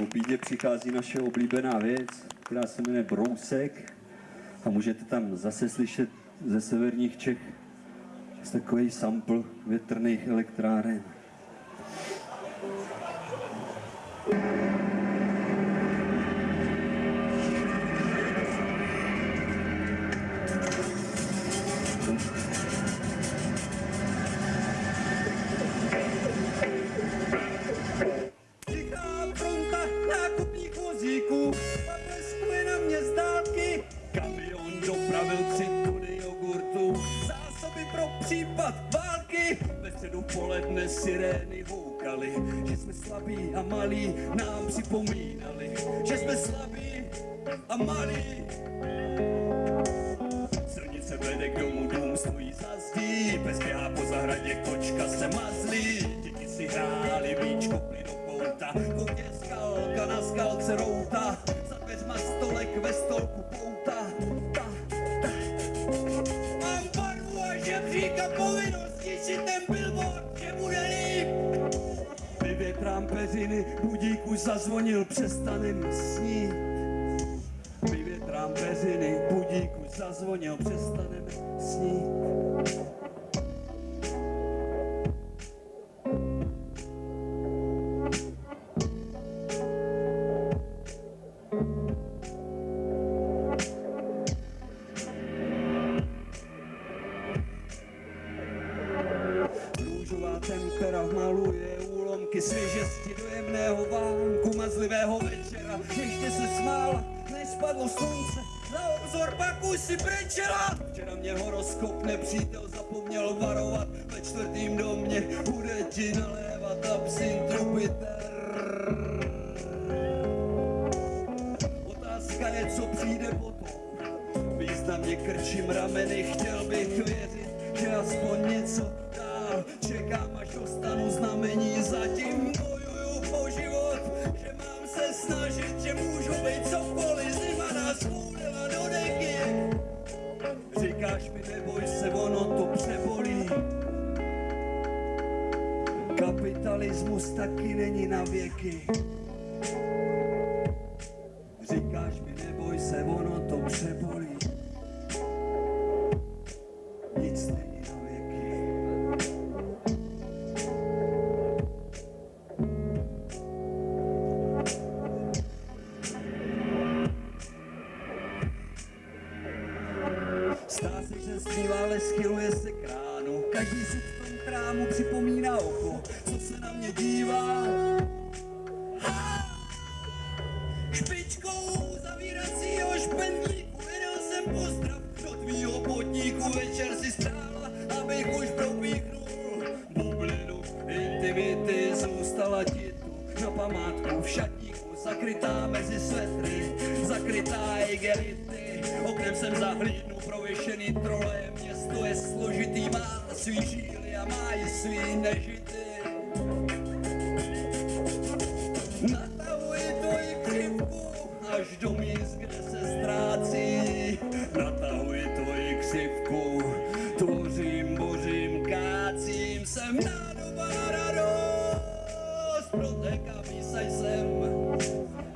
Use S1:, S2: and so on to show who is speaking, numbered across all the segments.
S1: Po bídě přichází naše oblíbená věc, která se jmenuje Brousek a můžete tam zase slyšet ze severních Čech takový sample větrných elektráren.
S2: Sirény houkaly, že jsme slabí a malí, nám připomínali, že jsme slabí a malí. Silnice vede k domu, dům stojí za zdí, pes běhá po zahradě, kočka se mazlí. Děti si hráli, víčko ply do kouta, Vyvětrám peřiny, budík už zazvonil, přestanem snít. Vyvětrám peřiny, budík už zazvonil, přestaneme snít. Tempera maluje úlomky svěžesti dojemného vánku mazlivého večera. Ještě se smála, než slunce, za obzor pak už si brečela. Včera mě horoskop nepřítel zapomněl varovat, ve čtvrtým domě bude ti nalévat absint Jupiter. Otázka je, co přijde potom. Významně krčím rameny, chtěl bych věřit, že aspoň něco dál čekám, Kapitalismus taky není na věky. Říkáš mi, neboj se, ono to přebolí. Stá se, že zpívá, ale schyluje se kránu. Každý si v tom krámu připomíná oko, co se na mě dívá. Špičkou zavíracího špendlíku vydal jsem pozdrav do tvýho potníku. Večer si stála, zakrytá mezi svetry, zakrytá igelity. Oknem jsem zahlídnu prověšený trole, město je složitý, má svý žíly a má i svý nežity. Natahuji tvoji křivku až do míst, kde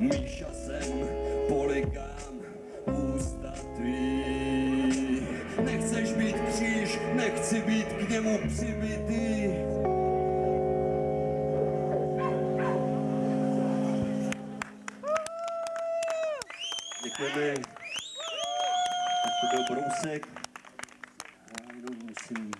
S2: Míša jsem, poligám, ústa tvý. Nechceš být kříž, nechci být k němu přibitý.
S1: Děkujeme. Tak to byl Brousek. Já jenom musím